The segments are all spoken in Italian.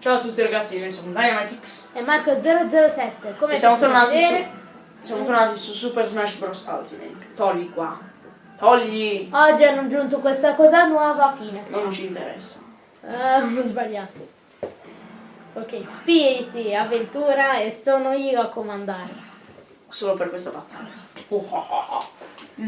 Ciao a tutti ragazzi, noi siamo Dynamitix E Marco 007, come e siamo tornati, su, vedere, siamo tornati su Super Smash Bros. Ultimate. Togli qua. Togli! oggi hanno aggiunto questa cosa nuova, fine. Non ci interessa. Ah, ho sbagliato. Ok, spiriti, avventura e sono io a comandare. Solo per questa battaglia. Oh, oh, oh.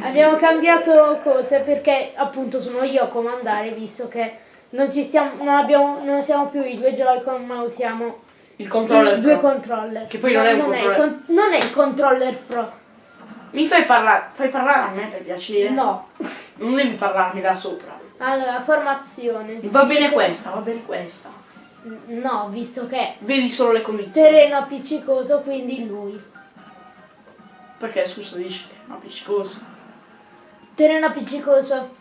Abbiamo cambiato cose perché appunto sono io a comandare visto che non ci stiamo, non abbiamo, non siamo più i due Joy-Con ma usiamo Il controller i due pro. controller. Che poi non è un il controller. con- non è il controller pro. Mi fai parlare, fai parlare a me per piacere? No. Non devi parlarmi da sopra. Allora, formazione. Va bene questa, va bene questa. No, visto che Vedi solo le condizioni. terreno appiccicoso, quindi lui. Perché scusa dici è appiccicoso. Terreno appiccicoso.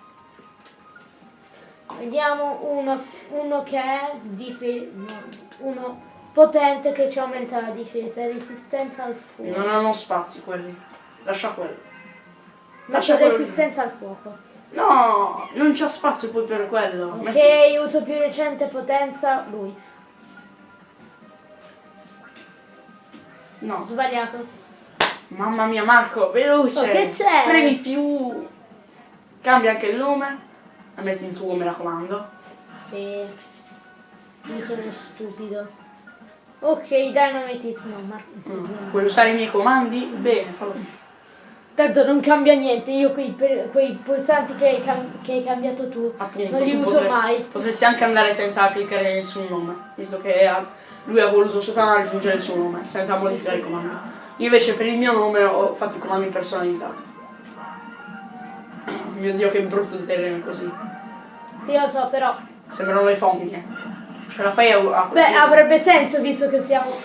Vediamo uno, uno che è no, uno potente che ci aumenta la difesa e resistenza al fuoco. Non hanno spazi quelli. Lascia quello. Metto lascia quello. resistenza al fuoco. No, non c'è spazio poi per quello. Ok, Metti- uso più recente potenza, lui. No, sbagliato. mamma mia Marco, veloce. Oh, che c'è? Premi più. Cambia anche il nome. E metti il tuo, mi raccomando. Sì. Mi sono stupido. Ok, Dynamitis no, ma... Mm. Vuoi usare i miei comandi? Bene, fallo. Tanto non cambia niente, io quei, quei pulsanti che hai, che hai cambiato tu Appunto, non li uso potresti- mai. Potresti anche andare senza cliccare nessun nome, visto che ha- lui ha voluto soltanto aggiungere il suo nome, senza modificare i comandi. Io invece per il mio nome ho fatto i comandi personalizzati. Mio dio che brutto il terreno così. Sì, lo so, però... Sembrano le fogne. Ce la fai a, a Beh, avrebbe senso visto che siamo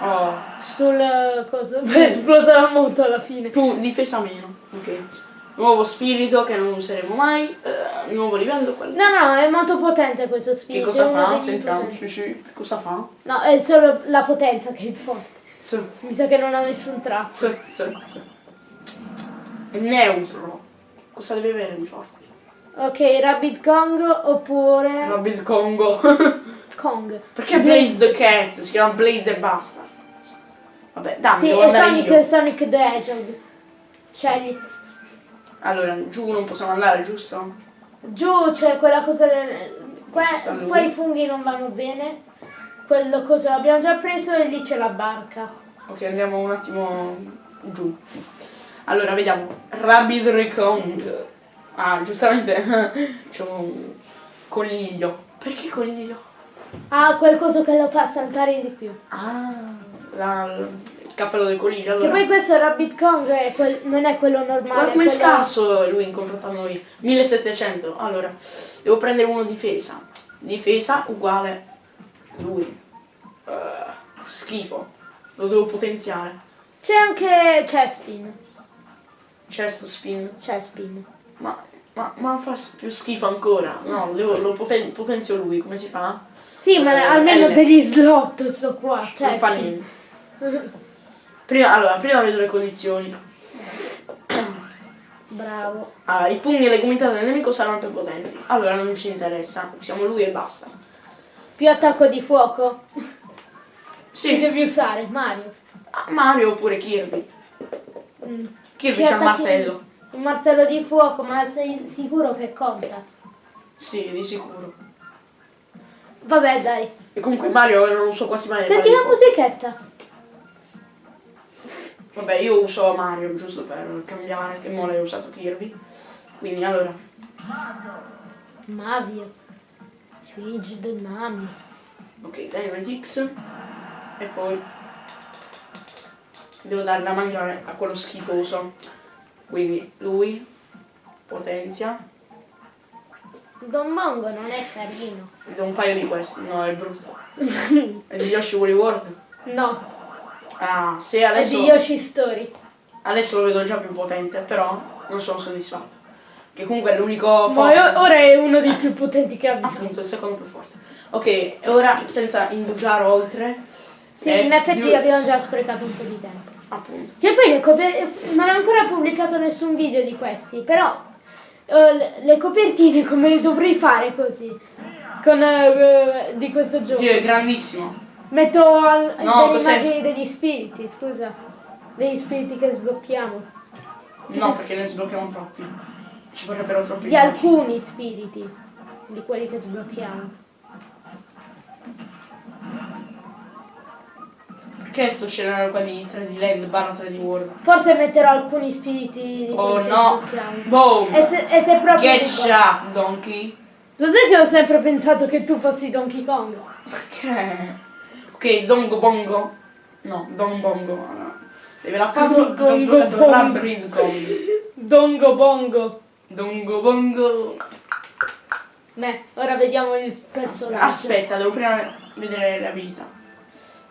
Oh, sul coso. Beh, esplosa la moto alla fine. tu difesa meno. Ok. Nuovo spirito che non useremo mai. eh, nuovo livello quello. No, no, è molto potente questo Che spirito. cosa è uno fa? Sentiamo. Cosa fa? No, è solo la potenza che è forte. Z, Mi sa che non ha nessun trazzo. z, z. È neutro. Cosa deve avere di forte? Ok, Rabbit Kong oppure Rabbit Congo. Kong. Perché Blaze the Cat? Si chiama Blaze e basta. Vabbè, dammi, Sì, e Sonic, io. Sonic the Hedgehog. Scegli. Allora, giù non possiamo andare, giusto? Giù c'è quella cosa del... que-. Poi i funghi non vanno bene. Quello cosa l'abbiamo già preso e lì c'è la barca. Ok, andiamo un attimo giù. Allora, vediamo. Rabbit Recong. Ah, giustamente c'è un coniglio. Perché coniglio? Ah, qualcosa che lo fa saltare di più. Ah, la- il cappello del coniglio. Che Allora, poi questo Rabbit Kong è quel- non è quello normale. è come quello- scarso lui in confronto a noi. 1700. Allora, devo prendere uno difesa. Difesa uguale lui. Eh, schifo. Lo devo potenziare. C'è anche Chespin. Chest spin. Chespin. Ma, ma, ma fa più schifo ancora. No, devo, lo poten- potenzio lui, come si fa? Sì, ma Eh, almeno L. degli slot sto qua. Cioè, non fa niente. Prima, allora, prima vedo le condizioni. Bravo. Allora, i pugni e le gomitate del nemico saranno più potenti. Allora non ci interessa. Usiamo lui e basta. Più attacco di fuoco. Sì, devi usare? Mario. ah, Mario oppure Kirby. Mm. Kirby Che c'ha attacchi- martello. Un martello di fuoco, ma sei sicuro che conta? Sì, di sicuro. Vabbè, dai. E comunque Mario non so quasi mai. Senti la musichetta. Vabbè, io uso Mario giusto per cambiare, che mo l'hai usato Kirby. Quindi allora. Mavio. Luigi del Nami. Ok, Dynamite X. E poi devo dare da mangiare a quello schifoso. Quindi lui potenzia. Don Mongo non è carino. Do un paio di questi. No, è brutto. è di Yoshi Woolly World. No, Ah, se è adesso, di Yoshi Story. adesso lo vedo già più potente, però non sono soddisfatto. Che comunque è l'unico Ma forte. io- ora è uno dei più potenti che abbiamo. Appunto, il secondo più forte. Ok, ora senza indugiare oltre. Sì, in effetti abbiamo già sprecato un po' di tempo. Appunto. Che poi non ho ancora pubblicato nessun video di questi, però eh, le- copertine come le dovrei fare così? Con eh, di questo gioco. Dio è grandissimo. Metto al- No, delle immagini degli spiriti, scusa. Degli spiriti che sblocchiamo. No, perché ne sblocchiamo troppi. Ci vorrebbero troppi. Di alcuni spiriti. Di quelli che sblocchiamo. Perché sto scenario qua di 3D Land barra 3D World? Forse metterò alcuni spiriti di Oh no! Boom! E se, e se proprio Get shot, donkey! Lo sai che ho sempre pensato che tu fossi Donkey Kong? Che? Ok, dongo bongo. No, don bongo. No. Deve la puzzle, Dongo abbiamo sbloccato bongo. Dongo Bongo. Dongo bongo. Beh, ora vediamo il personaggio. Aspetta, devo prima vedere le abilità.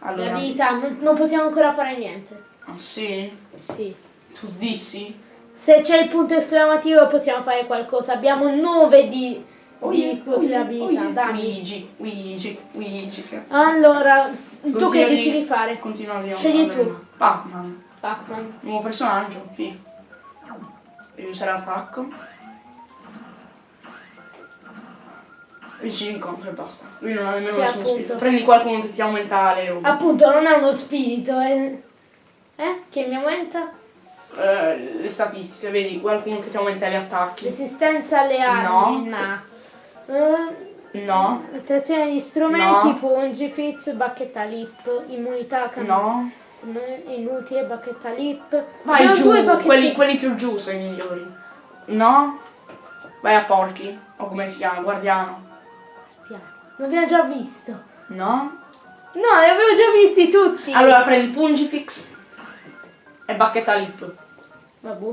Allora. abilità, non, non possiamo ancora fare niente. Ah, sì? Sì. Tu dissi? Se c'è il punto esclamativo possiamo fare qualcosa. Abbiamo 9 di, di cose abilità. Dammi. Luigi, Luigi, Luigi. Allora, tu che dici di fare? Continuiamo. Scegli tu. Pac-Man. Pac-Man. Nuovo personaggio, figo. Devi usare attacco. Ci incontro e basta. Lui non ha nemmeno Sì, nessuno appunto. spirito. Prendi qualcuno che ti aumenta le robe. Appunto, non è uno spirito, è... Eh? Che mi aumenta? Eh, le statistiche, vedi, qualcuno che ti aumenta gli attacchi. Resistenza alle armi? No. Eh, No, attrazione agli strumenti, No. pungi, fizz, bacchetta lip, immunità can- no. inutile, bacchetta lip. Vai ho giù, due bacchette- quelli, quelli più giù sono i migliori. No? Vai a porchi. O come si chiama, guardiano. L'abbiamo già visto. No? No, li avevo già visti tutti. Allora prendi Pungifix e bacchetta lip. Vabbè,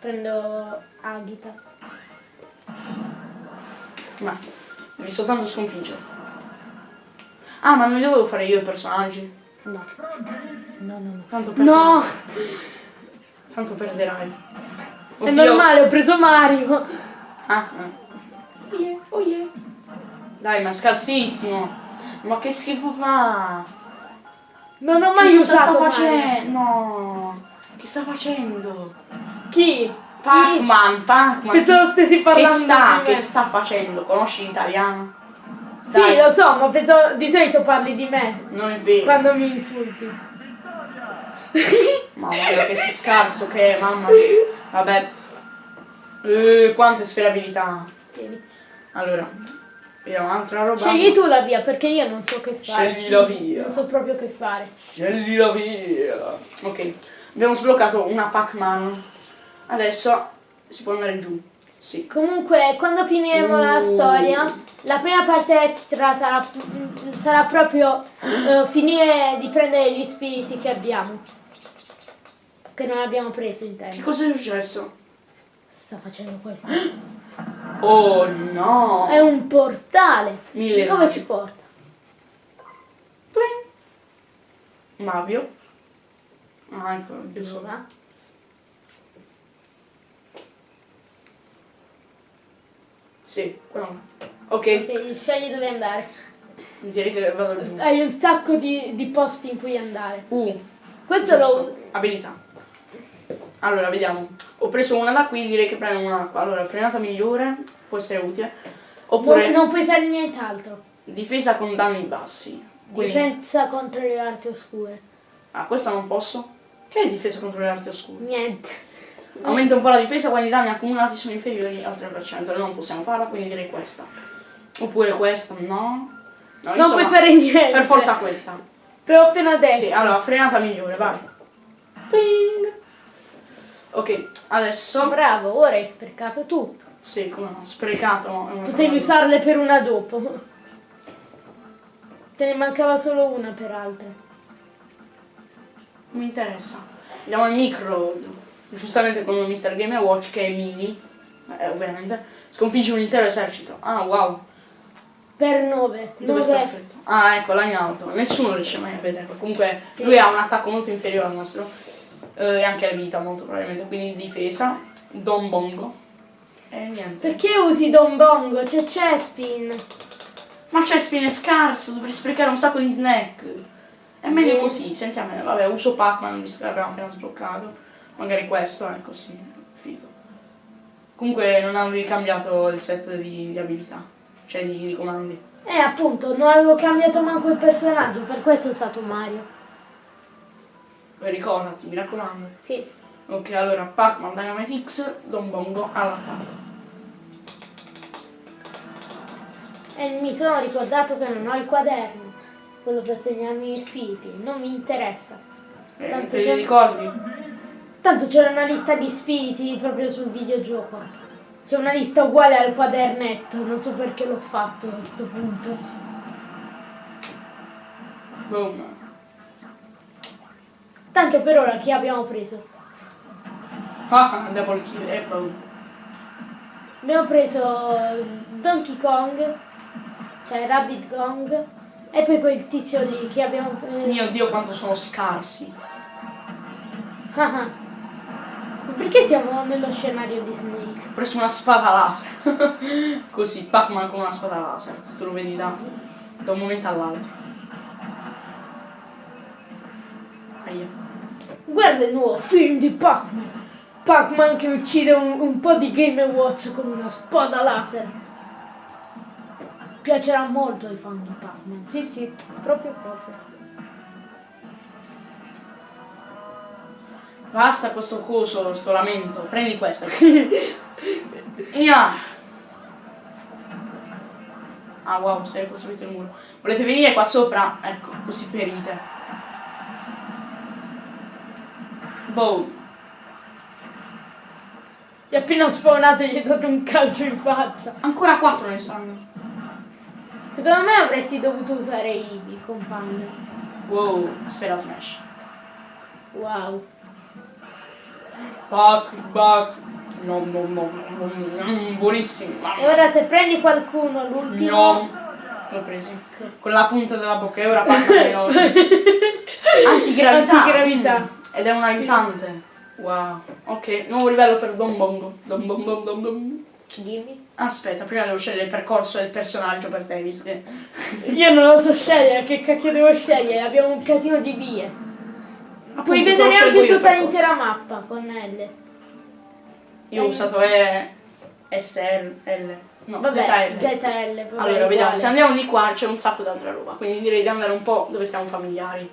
prendo Agita. Ma devi soltanto sconfiggere. Ah, ma non li dovevo fare io i personaggi. No. No, no, no. Tanto perderai. No, Tanto perderai. è normale, ho preso Mario. Ah, ah. Oh yeah, oh yeah. Dai, ma è scarsissimo. Ma che schifo fa? Non ho mai Che cosa usato sta facendo? No. Che sta facendo? Chi? Pac-Man, Pac-Man. Pensavo stessi Che parlando sta, di che sta facendo? Conosci l'italiano? Sì, lo so, ma pensavo di solito parli di me non è vero. quando mi insulti. Mamma mia, che scarso che è, mamma. Vabbè. Eh, quante sferabilità. Tieni. Allora, vediamo un'altra roba. Scegli tu la via perché io non so che fare. Scegli la via. Non so proprio che fare. Scegli la via. Ok, abbiamo sbloccato una Pac-Man. Adesso si può andare giù. Sì. Comunque, quando finiremo la Uh. storia, la prima parte extra sarà, sarà proprio eh, finire di prendere gli spiriti che abbiamo. Che non abbiamo preso in Che tempo. cosa è successo? Sta facendo qualcosa. Oh no! È un portale. Mille navi. ci porta? Pling. Mavio. Ah, ecco, giusto. Dove? Sì, quello. Ok, Ok, scegli dove andare. direi che vado giù. Hai un sacco di, di posti in cui andare. Uh, Questo lo. Abilità. Allora, vediamo. Ho preso una da qui, direi che prendo una qua. Allora, frenata migliore, può essere utile. Oppure non, non puoi fare nient'altro. difesa con danni bassi. Quindi, Difesa contro le arti oscure. ah, questa non posso. Che è difesa contro le arti oscure? Niente. Aumenta un po' la difesa quando i danni accumulati sono inferiori al 3%. Noi non possiamo farla, quindi direi questa. Oppure questa, no. No, Non insomma, puoi fare niente. Per forza questa. Te l'ho appena detto. Sì, allora, frenata migliore, vai. Ping. Ok, adesso... Bravo, ora hai sprecato tutto. Sì, come no, sprecato. no, Potevi usarle per una dopo. Te ne mancava solo una peraltro. Non mi interessa. Andiamo al micro. Giustamente con Mr. Game Watch che è mini. Eh, ovviamente. Sconfigge un intero esercito. Ah, wow. Per 9. Dove sta scritto? Ah, ecco, là in alto. Nessuno riesce mai a vederlo. Comunque, Sì. lui ha un attacco molto inferiore al nostro. Eh, e anche la vita, molto probabilmente. Quindi difesa. Don Bongo. E niente. Perché usi Don Bongo? C'è Chespin. Ma c'è spine scarso, dovrei sprecare un sacco di snack. È meglio così, sentiamo. Vabbè, uso Pac-Man visto che l'abbiamo appena sbloccato. Magari questo è così, figo. Comunque non avevi cambiato il set di, di abilità, cioè di, di comandi. Eh appunto, non avevo cambiato manco il personaggio, per questo è stato Mario. Ricordati, mi raccomando. Sì. Ok, allora Pac-Man Dynamite X, Don Bongo all'attacco. E mi sono ricordato che non ho il quaderno, quello per segnarmi gli spiriti, non mi interessa. Eh, Tanto te li ricordi? Tanto c'è una lista di spiriti proprio sul videogioco. C'è una lista uguale al quadernetto, non so perché l'ho fatto a questo punto. Boom. Tanto per ora chi abbiamo preso? Ah, double kill e boom. Abbiamo preso Donkey Kong, cioè Rabbit Gong, e poi quel tizio lì che abbiamo preso. Mio Dio quanto sono scarsi. Ah, ah. Perché siamo nello scenario di Snake? Ho preso una spada laser. Così, Pac-Man con una spada laser. Tu lo vedi da, da un momento all'altro. Aia. Guarda il nuovo film di Pac-Man. Pac-Man che uccide un, un po' di Game Watch con una spada laser. Piacerà molto ai fan di Pac-Man. Sì, sì, proprio proprio. Basta questo coso, sto lamento. Prendi questa. Ia. Ah wow, sei costruito il muro. Volete venire qua sopra? Ecco, così perite. Boom. Ti è appena spawnato e gli hai dato un calcio in faccia. Ancora quattro ne stanno. Secondo me avresti dovuto usare i, compagni. Wow, sfera smash. Wow. Pac, pac. No, no, no, no, no, no, buonissimo. E ora se prendi qualcuno, l'ultimo... No. L'ho preso. Con la punta della bocca e ora parla enorme. Antigravità. Antigravità. Ed è un aiutante. Wow. Ok, nuovo livello per Don Bongo. Don Don Don Don Don. Dimmi. Aspetta, prima devo scegliere il percorso e il personaggio per che... Io non lo so scegliere, che cacchio devo scegliere? Abbiamo un casino di vie. Puoi Appunto, lo vedere anche tutta l'intera mappa con L. Io ho usato E... SL, L. No, Vabbè, ZL. ZL. vabbè, Allora, vediamo, se andiamo di qua c'è un sacco di altra roba, quindi direi di andare un po' dove stiamo familiari.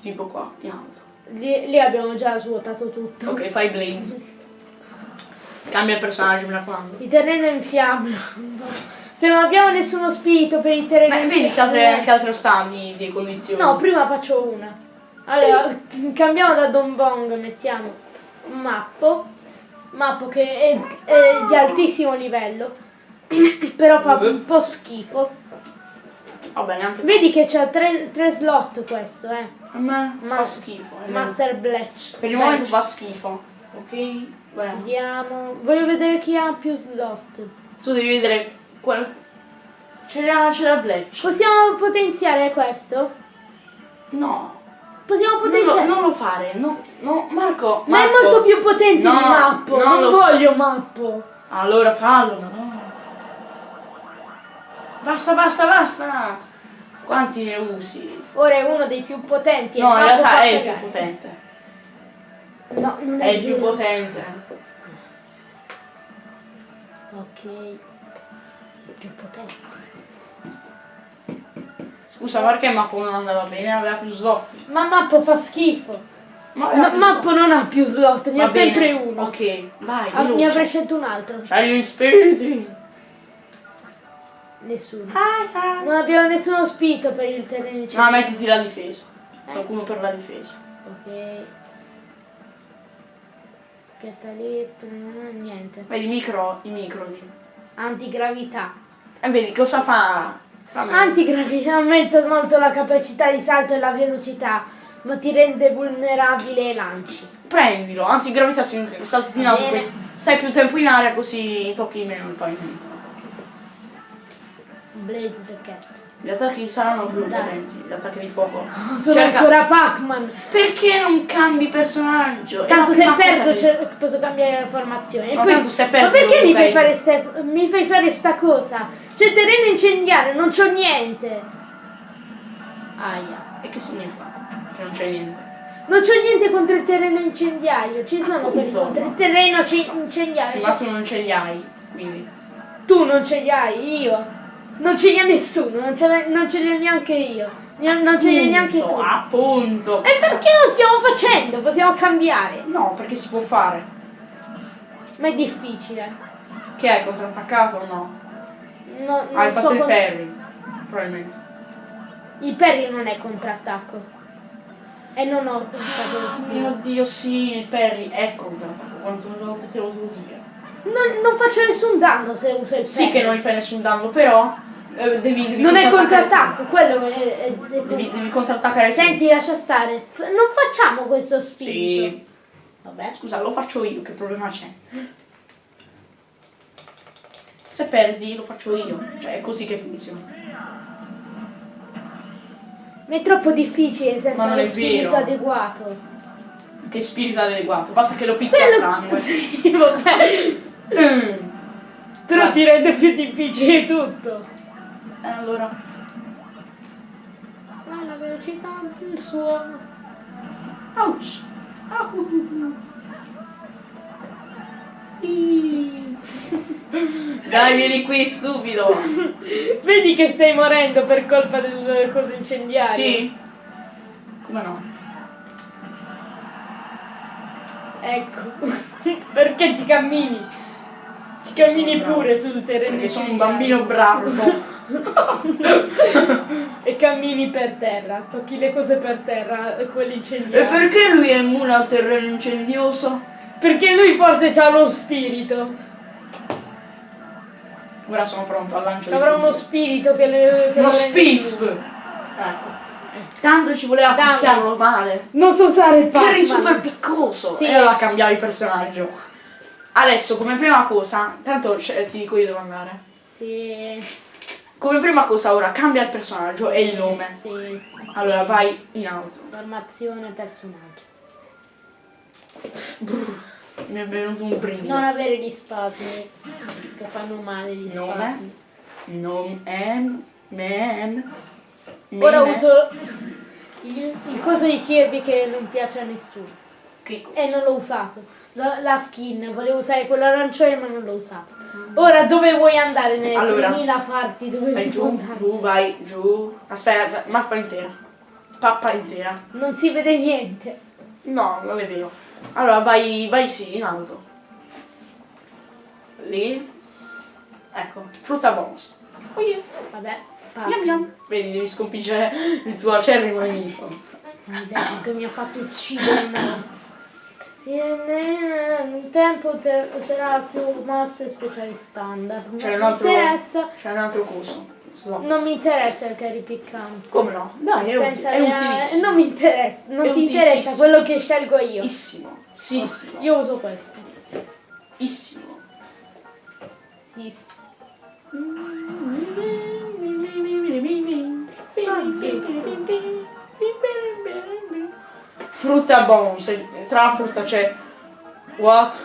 Tipo qua, alto. Lì, lì abbiamo già svuotato tutto. Ok, fai Blaze. Cambia il personaggio, mi raccomando. Il terreno è in fiamme. Se non abbiamo nessuno spirito per il terreno Ma in vedi che fiamme- altre, che altre sta di, di condizioni? No, prima faccio una. Allora, cambiamo da Don Bong, mettiamo Mappo. Mappo che è, è di altissimo livello. Però fa un po' schifo. Va bene, anche Vedi che c'ha tre, tre slot questo, eh. a me Ma- fa schifo. eh. Master Bletch. Per il momento fa schifo. Ok? Bene. Vediamo. Voglio vedere chi ha più slot. Tu devi vedere qual... C'era, c'era Bletch. Possiamo potenziare questo? No. Possiamo Non lo, potenziare. non lo fare. No, no, Marco. Ma è Marco. molto più potente No, di Mappo. no, non lo- voglio Mappo. Allora fallo, ma no. Basta, basta, basta. Quanti ne usi? Ora è uno dei più potenti. No, in realtà è il più potente. No, non è, È il più potente. Ok. Il più potente. Scusa, perché Mappo non andava bene? Aveva più slot. Ma Mappo fa schifo. Ma No, Mappo non ha più slot, ne Va ha sempre bene. uno. Ok, vai, Ah, ne veloce. avrei scelto un altro. C'hai gli spiriti. Nessuno. Ah, ah. Non abbiamo nessuno spirito per il terreno No, centrale. mettiti la difesa. Qualcuno per la difesa. Ok. Mm, niente. Vedi, micro, i micro. di- Antigravità. E vedi, cosa fa? Fammi- Antigravità aumenta molto la capacità di salto e la velocità, ma ti rende vulnerabile ai lanci. Prendilo, antigravità significa che salti in alto, stai più tempo in aria così tocchi meno il pavimento. Blaze the Cat. Gli attacchi saranno più potenti, gli attacchi di fuoco. Sono Cerca- ancora Pac-Man. Perché non cambi personaggio? Tanto se perdo che- cioè, posso cambiare la formazione. Ma poi- tanto se ma perché mi fai, fare sta, mi fai fare sta cosa? C'è terreno incendiario, non c'ho niente. Aia. E che significa? Che non c'è niente. Non c'ho niente contro il terreno incendiario, ci sono quelli Appunto. contro il terreno incendiario. Sì, ma tu non ce li hai, quindi. Tu non ce li hai, io. Non ce li ha nessuno, non ce, non ce li ho neanche io. Non ce li hai neanche tu. Appunto, Appunto. E perché lo stiamo facendo? Possiamo cambiare. No, perché si può fare. Ma è difficile. Che hai contrattaccato o no? No, hai fatto so il parry. Probabilmente. Il Perry non è contrattacco. E non ho pensato lo Oh spirito. mio dio, sì, il parry è contrattacco. Te lo devo dire? Non, non faccio nessun danno se uso il Sì Perry. che non gli fai nessun danno, però eh, devi, devi Non è contrattacco, quello è, è- è- tu. Devi, devi contrattaccare tu. Senti, lascia stare. Non facciamo questo spirito. Sì. Vabbè. Scusa, lo faccio io, che problema c'è? Se perdi lo faccio io, cioè è così che funziona. Ma è troppo difficile senza è spirito vero. adeguato. Che spirito adeguato, basta che lo picchia a sangue. Sì, vabbè. Mm. Però Va. ti rende più difficile tutto. E allora, Ma la velocità del suono. ouch. Au. Ih. Dai, vieni qui, stupido. Vedi che stai morendo per colpa del coso incendiario? Sì? Come no? Ecco. Perché ci cammini? Ci cammini pure sul terreno Perché sono un bambino bravo. E cammini per terra, tocchi le cose per terra e quelli E incendiari. perché lui è immune al terreno incendioso? Perché lui forse ha lo spirito. Ora sono pronto al lancio Avrà uno spirito che le. che Uno spisp! più. Ecco. Tanto ci voleva Dammi. picchiarlo male. Non so usare il Che eri super piccoso. Sì. E allora cambiare il personaggio. Adesso, come prima cosa, tanto cioè, ti dico io dove andare. Sì. Come prima cosa ora cambia il personaggio e il nome. Sì. Allora vai in alto. Formazione personaggio. Mi è venuto un brivido. Non avere gli spasmi che fanno male gli Nome? spasmi. Nome man, man. Ora man. uso il, il coso di Kirby che non piace a nessuno. Che? E non l'ho usato. La, la skin, volevo usare quello arancione ma non l'ho usato. Ora dove vuoi andare nelle Allora. 3000 parti dove Vai giù, giù, vai giù. Aspetta, mappa intera. Pappa intera. Non si vede niente. No, non è vero. Allora vai, vai sì, in alto. Lì. Ecco, frutta bonus. Oh yeah. Vabbè. Yum yum. Vedi, devi sconfiggere il tuo acerrimo nemico. Che mi ha fatto uccidere me. Il tempo te- userà più mosse speciali standard. C'è Non un mi altro. interessa. C'è un altro coso. Slot. Non mi interessa il carry piccante. Come no? Dai, è, uti- è reale- utilissimo. Non mi interessa, non È ti interessa quello che scelgo io. Issimo. Sissimo. Io uso questo. Issimo. Sì. sì. Frutta bonus, e tra la frutta c'è what?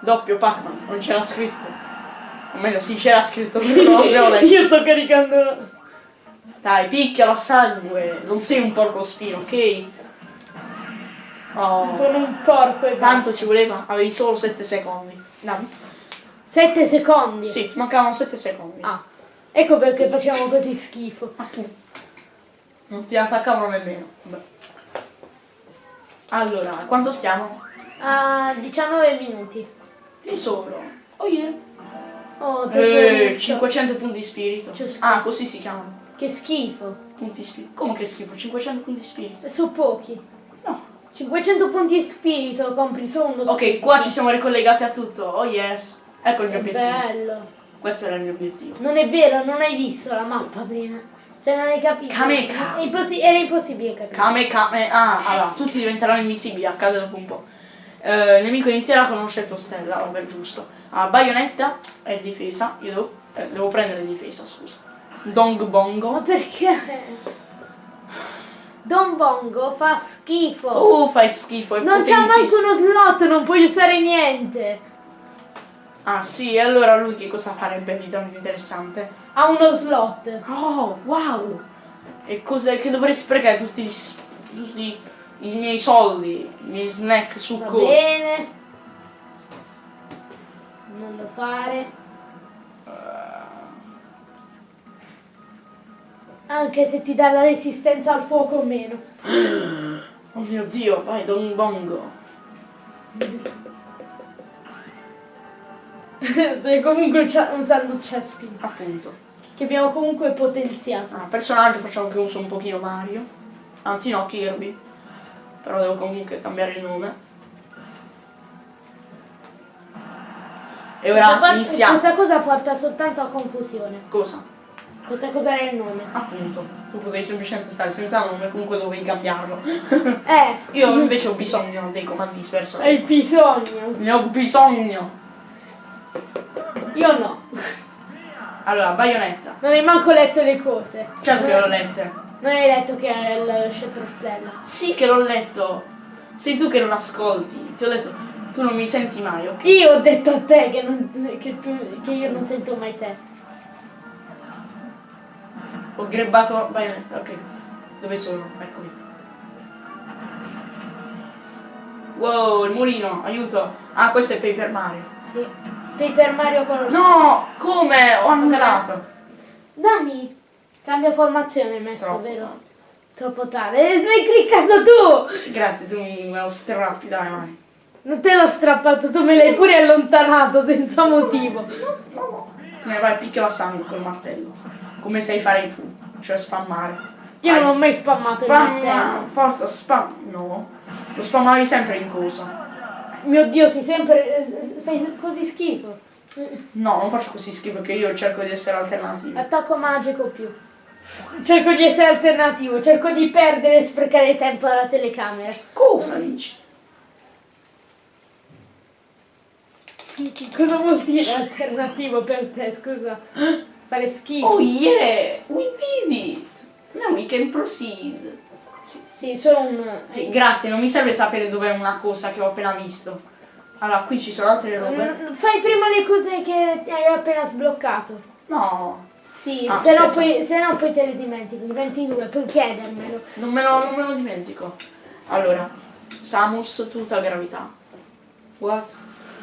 Doppio Pac-Man, non c'era scritto. O meglio, sì c'era scritto, però non. Io sto caricando. Dai, picchialo a sangue, non sei un porco spino, ok? Oh, Sono un porco e tanto ci voleva, avevi solo 7 secondi. Dammi. 7 secondi. Sì, mancavano 7 secondi. Ah. Ecco perché facciamo così schifo. Non ti attaccavano nemmeno. Vabbè. Allora, quanto stiamo? A 19 minuti. Tesoro. Oh yeah. Oh, Eh, tesoro. 500 punti spirito. Ah, così si chiamano. Che schifo. Punti spirito. Come che schifo? 500 punti spirito. Sono pochi. No. 500 punti spirito, compri solo uno Ok, qua ci siamo ricollegati a tutto. Oh yes. Ecco il mio Che obiettivo. bello. Questo era il mio obiettivo. Non è vero, non hai visto la mappa prima. Cioè non hai capito. Kameka. Impossi- era impossibile capire. Kame Kame. Ah, allora, tutti diventeranno invisibili, accade dopo un po'. Eh, il nemico inizierà con uno scelto stella, vabbè giusto. Ah, baionetta e difesa. Io devo, eh, devo prendere difesa, scusa. Dong Ma Bongo. perché? Don Bongo fa schifo. Tu fai schifo, non c'ha manco uno slot, non puoi usare niente. Ah sì, allora lui che cosa farebbe di tanto interessante? Ha uno slot. Oh, wow! E cos'è che dovrei sprecare tutti gli, tutti i miei soldi, i miei snack Va succosi. bene. Non lo fare. Anche se ti dà la resistenza al fuoco o meno. Oh mio dio, vai Don Bongo. Stai comunque usando Chespin. Appunto. Che abbiamo comunque potenziato. Ah, personaggio facciamo che uso un pochino Mario. Anzi no, Kirby. Però devo comunque cambiare il nome. E ora iniziamo. Questa cosa porta soltanto a confusione. Cosa? Questa cosa è il nome. Appunto. Tu potevi semplicemente stare senza nome, comunque dovevi cambiarlo. Eh, Io invece ho bisogno dei comandi di personaggio. hai bisogno. Ne ho bisogno. Io no. Allora, Bayonetta. Non hai manco letto le cose. Certo che non, l'ho lette. non hai letto che era il scettro stella. Sì che l'ho letto. Sei tu che non ascolti. Ti ho detto, tu non mi senti mai, ok? Io ho detto a te che, non- che tu- che io non sento mai te. Ho grebbato Bayonetta, ok. Dove sono? Eccomi. Wow, il mulino, aiuto. Ah, questo è Paper Mario. Sì. Paper Mario Color No, come? Ho annullato. Dammi. Cambia formazione hai messo, Troppo. vero? Troppo tardi. E l'hai cliccato tu! Grazie, tu mi me lo strappi, dai, vai. Non te l'ho strappato, tu me l'hai pure allontanato senza motivo. Ne vai, picchio la sangue col martello. Come sai fare tu. Cioè spammare. Io Vai, non ho mai spammato il Spamma, martello. forza, spam. No. Lo spammavi sempre in coso. Mio Dio, sei sempre... eh, fai così schifo. No, non faccio così schifo che io cerco di essere alternativo. Attacco magico più. Cerco di essere alternativo, cerco di perdere e sprecare tempo alla telecamera. Cosa dici? Cosa vuol dire alternativo per te, scusa? Fare schifo. Oh yeah, we did it. Now we can proceed. Sì, Sì, solo un... sì, grazie, non mi serve sapere dov'è una cosa che ho appena visto. Allora, qui ci sono altre robe. Mm, Fai prima le cose che hai appena sbloccato. No, Sì, Ah, se, no poi, se no poi te le dimentichi. 22, puoi chiedermelo. non me lo, non me lo dimentico. Allora, Samus, tutta gravità. What?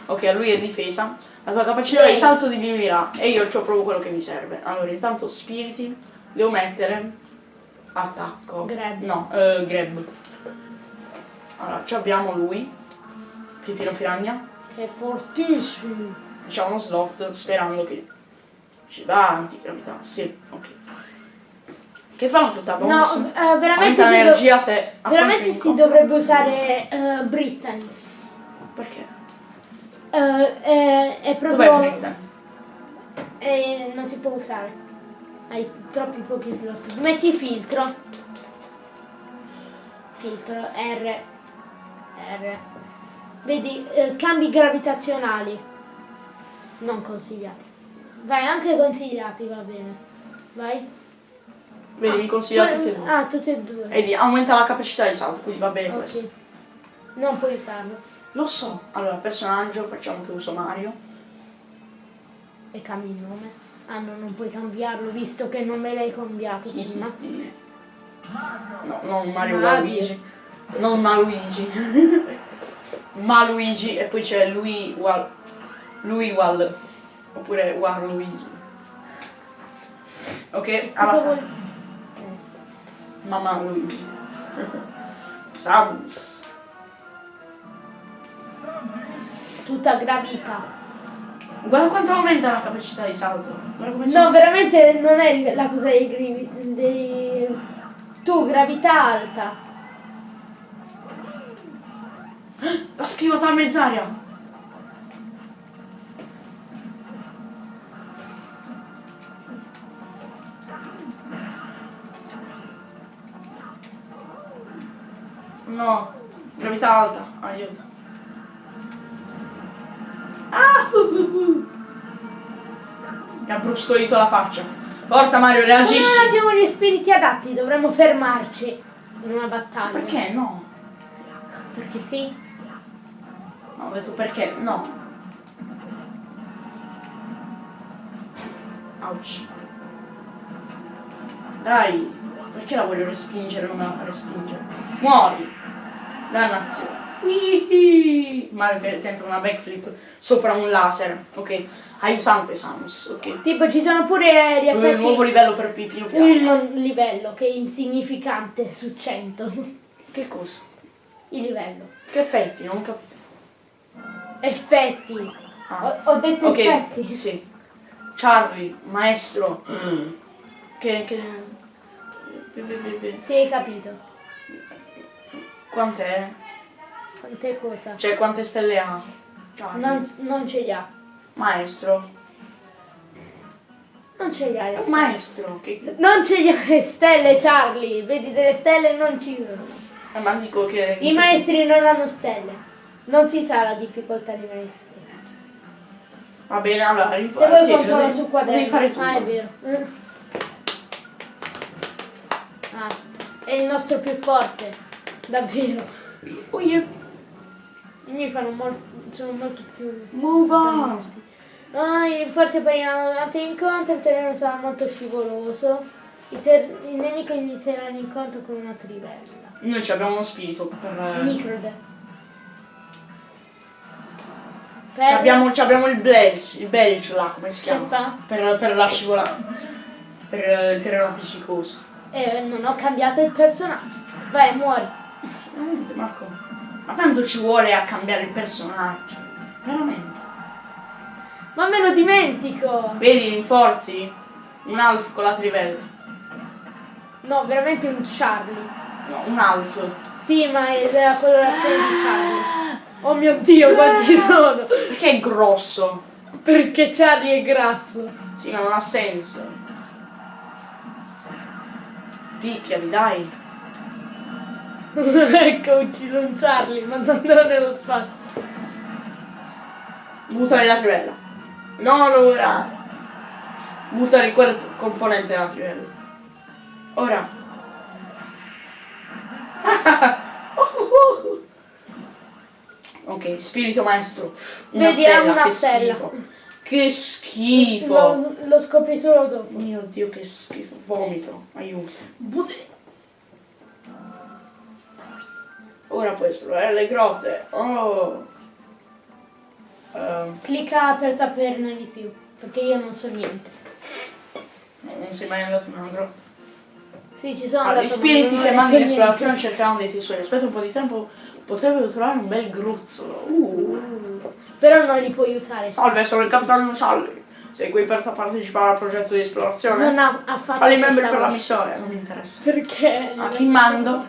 Ok, a lui è difesa. La tua capacità di Lei. salto diminuirà e io ho proprio quello che mi serve. Allora, intanto spiriti, devo mettere attacco. Grab. No, eh, grab. Allora, ci abbiamo lui, Pipino Piragna. Che è fortissimo. Facciamo uno slot sperando che ci va antigravità. Sì, ok. Che fanno tutta No, bonus? eh, veramente, Aumenta si, do- l'energia se veramente si incontro. dovrebbe usare eh, Brittany. Perché? Eh, è, è Dov'è proprio... Britain? eh, non si può usare. Hai troppi pochi slot. Metti filtro. Filtro R. R. Vedi, eh, cambi gravitazionali. Non consigliati. Vai, anche consigliati va bene. Vai. Vedi, mi consigliate Que- tutti e due. Ah, tutti e due. E di aumenta la capacità di salto, quindi va bene questo. ok. Non puoi usarlo. Lo so. Allora, personaggio, facciamo che uso Mario. E cambi il nome. Ah no, non puoi cambiarlo visto che non me l'hai cambiato prima. No, non Mario Mario. Waluigi. Non Maluigi. Maluigi e poi c'è lui Wal. Lui Wal. Oppure Waluigi. Ok, Cosa vuol Mamma Luigi. Samus. Tutta gravità. Guarda quanto aumenta la capacità di salto. Come sono. No, veramente non è la cosa dei, dei... Tu, gravità alta. L'ha schivata a mezz'aria. No, gravità alta, aiuto. Ah! uh, uh, uh. Mi ha brustolito la faccia. Forza Mario, reagisci. non abbiamo gli spiriti adatti, dovremmo fermarci in una battaglia. Perché no? Perché sì. No, ho detto perché no. Ouch. Dai, perché la voglio respingere? Non me la fa respingere. Muori! Dannazione. Ihi. Mario che tenta una backflip sopra un laser. Ok. Aiutante Samus. Ok. Tipo ci sono pure gli Eh, nuovo effetti. livello per Pipino Piano. Un livello che è insignificante su 100. Che cosa? Il livello. Che effetti? Non ho capito. Effetti. Ah. Ho, ho detto Ok, effetti. sì. Charlie, maestro. Che, che... Sì, hai capito. Quant'è? Quante cosa? Cioè, quante stelle ha? Charlie. Non, non ce li ha. Maestro. Non ce li ha le stelle. maestro. Che... Non ce li ha le stelle, Charlie. Vedi delle stelle e non ci sono. Eh, ma dico che... I maestri non hanno stelle. Non si sa la difficoltà dei maestri. Va bene, allora Se rifai. vuoi controllo sul Devi quaderno. fare tu. Ah, è vero. Ah, è il nostro più forte. Davvero. Oh, yeah. I miei fanno molto, sono molto più... Move on. Ah, forse per in altri incontri il terreno sarà molto scivoloso. Il, il nemico inizierà l'incontro con una trivella. Noi ci abbiamo uno spirito per... Microde. Ci abbiamo, abbiamo il belch, il belch là, come si chiama? Per, per la scivolata. Per eh, il terreno appiccicoso. Eh, non ho cambiato il personaggio. Vai, muori. Veramente, Marco. Ma quanto ci vuole a cambiare il personaggio? Veramente. Ma me lo dimentico. Vedi, rinforzi? Un alf con la trivella. No, veramente un Charlie. No, un alf. Sì, ma è della colorazione di Charlie. Oh mio Dio, quanti sono? Perché è grosso? Perché Charlie è grasso. Sì, ma non ha senso. Picchiali, dai. ecco, ho ucciso un Charlie, mandandolo nello spazio. Buttare la trivella. No, ora. Buttare quel componente della trivella. Ora. ok, spirito maestro. Una Vedi, ha stella, una stella. schifo. Che schifo. Lo, lo scopri solo dopo. Mio dio, che schifo. Vomito. Aiuto. Ora puoi esplorare le grotte. Oh. Ehm, Clicca per saperne di più, perché io non so niente. non sei mai andato in una grotta. Sì, ci sono Allora, andato, gli spiriti che mandano in esplorazione cercheranno dei tesori. Aspetta un po' di tempo, potrebbero trovare un bel gruzzolo. Uh. Però non li puoi usare. Salve, sono il capitano Charlie. Sei qui per partecipare al progetto di esplorazione? Non ha affatto Quali membri per la missione? Non mi interessa. Perché? Ah, chi mando?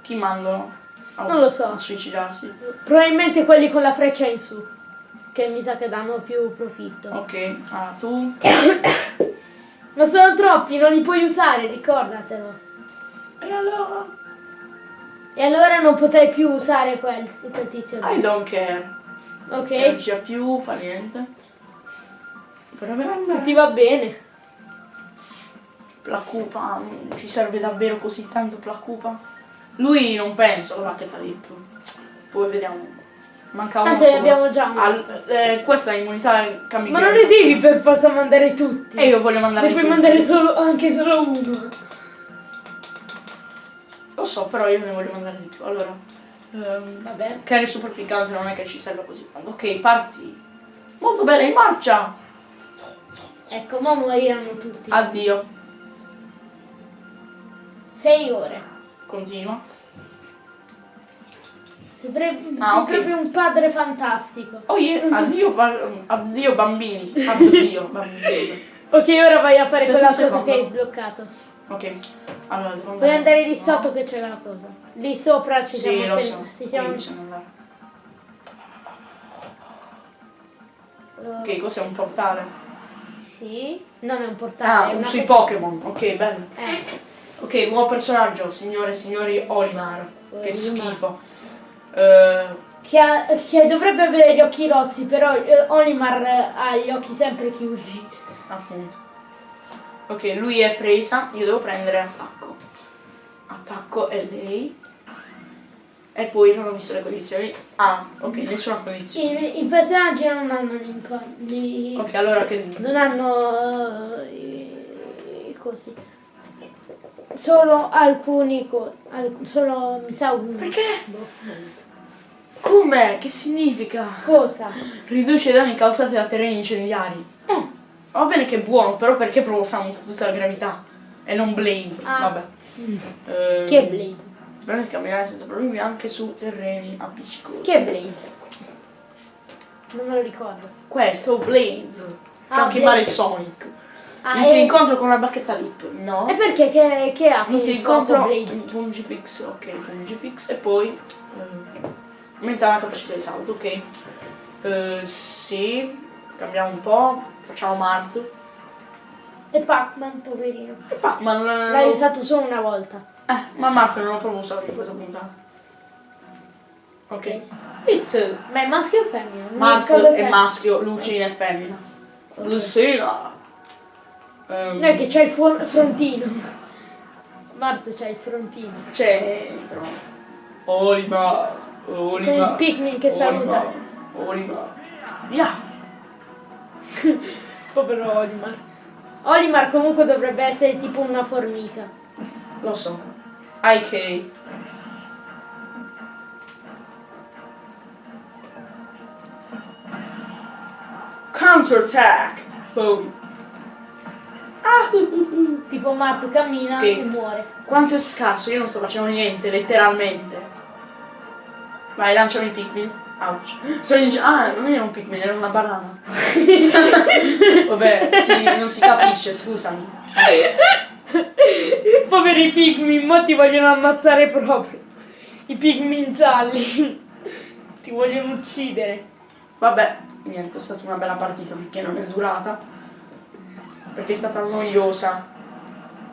Chi mando? a- Non lo so. A suicidarsi. Probabilmente quelli con la freccia in su. Che mi sa che danno più profitto. Ok, ah, tu? Ma sono troppi, non li puoi usare, ricordatelo. E allora? E allora non potrai più usare quel, quel tizio I don't care. Ok? Non c'è più, fa niente. Ti va bene. la cupa non ci serve davvero così tanto la cupa? Lui non penso, la che t'ha detto. Poi vediamo. Manca uno Tanto ne abbiamo già uno. Al- eh, questa è immunità cambia. Ma non ne devi per forza mandare tutti. E io voglio mandare ne puoi tutti. mandare solo, anche solo uno. Lo so, però io ne voglio mandare di più. Allora. ehm, Vabbè. carry super piccante non è che ci serve così tanto. Ok, parti. Molto bene, in marcia! Ecco, ma moriranno tutti. Addio. Sei ore. Continua. Sei, pre- Ah, sei ok. proprio un padre fantastico. Oh yeah, addio, addio bambini. Addio bambini. Ok, ora vai a fare quella cosa che hai sbloccato. Ok. Allora, Puoi andare lì no. sotto che c'è la cosa. Lì sopra ci Sì, siamo lo so. andare. eh, Ok, cos'è un portale? Sì. Non è un portale. Ah, è una sui Pokémon. Ok, bello. Eh, Ok, nuovo personaggio, signore e signori Olimar. Che Olimar. schifo. Eh, che, ha- che dovrebbe avere gli occhi rossi, però eh, Olimar ha gli occhi sempre chiusi. appunto. Ok, lui è presa, io devo prendere attacco. Attacco è lei. E poi non ho visto le condizioni. Ah, ok, nessuna condizione. I, i personaggi non hanno gli incontri. Ok, allora che dico? Non hanno eh, i, i cosi. solo alcuni co- al- solo mi sa un Perché? boh, Come? Che significa? cosa? Riduce i danni causati da terreni incendiari. Eh, Va bene che è buono, però perché provoca tutta la gravità? E non Blaze. Ah. Vabbè. Ehm, chi è Blaze? Si permette di camminare senza problemi anche su terreni appiccicosi. Chi è Blaze? Non me lo ricordo. Questo, Blaze. C'è Ah, anche Blaze. Mario Sonic. Ah, Inizia l'incontro con la bacchetta lip. No. e perché che, che ha Inizia l'incontro Blaze? Pungifix, ok, Pungifix e poi eh, aumenta la capacità di salto, ok. Eh, sì, cambiamo un po', facciamo Mart. E Pac-Man, poverino. E Pac-Man. eh, L'hai usato solo una volta. Eh, ma Mart non l'ho proprio usato in questa puntata. Ok. It's Ma è maschio o femmina? A è maschio, Lucina è femmina. Lucina. Ehm, No, è che c'è il frontino. Marte c'è il frontino. C'entro. Olimar. Con il Olimar. Pikmin che saluta. Olimar. Olimar. Via. Povero Olimar. Olimar comunque dovrebbe essere tipo una formica. Lo so. IK. Counter attack. Boom. Ah, Tipo Marte cammina Ok. e muore. Quanto è scarso, io non sto facendo niente, letteralmente. Vai, lanciami il Pikmin. Ouch. Sto dic- ah, non era un Pikmin, era una banana. Vabbè, sì, non si capisce, scusami. Poveri Pikmin, mo ti vogliono ammazzare proprio. I Pikmin gialli. ti vogliono uccidere. Vabbè, niente, è stata una bella partita perché non è durata. Perché è stata noiosa.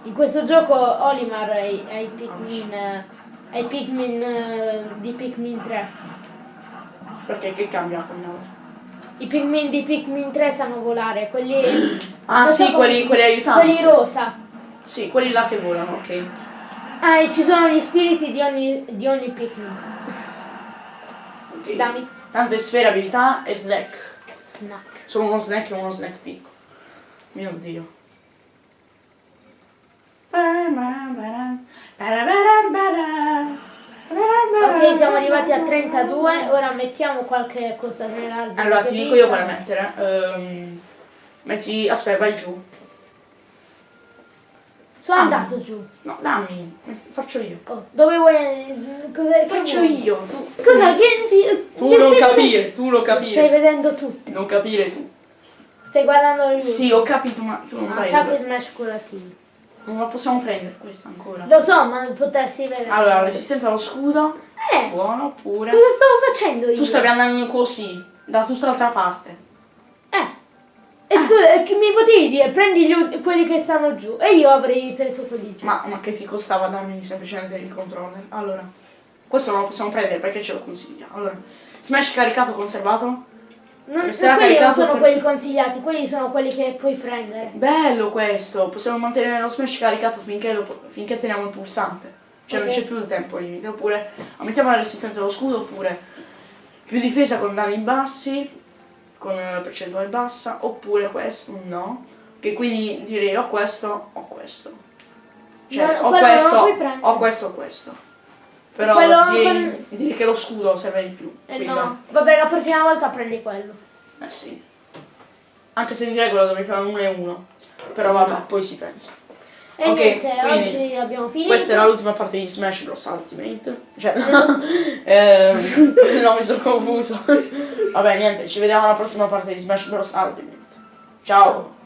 In questo gioco Olimar è, è i Pikmin. eh, È i Pikmin eh, di Pikmin 3. Perché che cambia con l'altro? I Pikmin di Pikmin 3 sanno volare, quelli. Ah so sì, quelli, quelli aiutanti. Quelli rosa. Sì, quelli là che volano, ok. Ah, e ci sono gli spiriti di ogni, di ogni Pikmin. Ok. Dammi. Tante sfere, abilità e snack. Snack. Sono uno snack e uno snack piccolo. Mio dio. Ok, siamo arrivati a 32, ora mettiamo qualche cosa nell'albero. Allora ti dico io quale mettere. Ehm, metti. Aspetta, vai giù. Sono Ah. andato giù. No, dammi. Faccio io. Oh, dove vuoi. Cos'è? che Faccio vuoi? io. Tu, Cosa? Che, che- tu che non capire, tu non vedendo? Stai capire. vedendo tutto. Non capire tu. Stai guardando le luci. Sì, ho capito, ma tu non vai. Attacco e smash curatino. Non la possiamo prendere questa ancora. Lo so, ma potresti vedere. Allora, resistenza allo scudo. Eh, Buono pure. cosa stavo facendo io? Tu stavi andando così, da tutta l'altra parte. Eh. E scusa, eh, che mi potevi dire, prendi gli quelli che stanno giù. E io avrei preso quelli giù. Ma, ma che ti costava darmi semplicemente il controller? Allora, questo non lo possiamo prendere perché ce lo consiglia. Allora, smash caricato conservato. Non, sarà quelli non sono per- quelli consigliati, quelli sono quelli che puoi prendere. Bello questo! Possiamo mantenere lo smash caricato finché, lo- finché teniamo il pulsante. Cioè non Ok. c'è più il tempo limite. Oppure aumentiamo la resistenza dello scudo, oppure più difesa con danni bassi, con eh, percentuale bassa, oppure questo no. Che quindi direi o questo o questo. Cioè, No, o non questo, o questo o questo. Però Quello direi, con- direi che lo scudo serve di più. Eh no. Vabbè, la prossima volta prendi quello. Eh sì. Anche se di regola dovrei fare uno e uno. Però vabbè, poi si pensa. E Ok, niente, quindi oggi abbiamo finito. Questa era l'ultima parte di Smash Bros. Ultimate. Cioè, ehm, no, mi sono confuso. Vabbè, niente, ci vediamo alla prossima parte di Smash Bros. Ultimate. Ciao.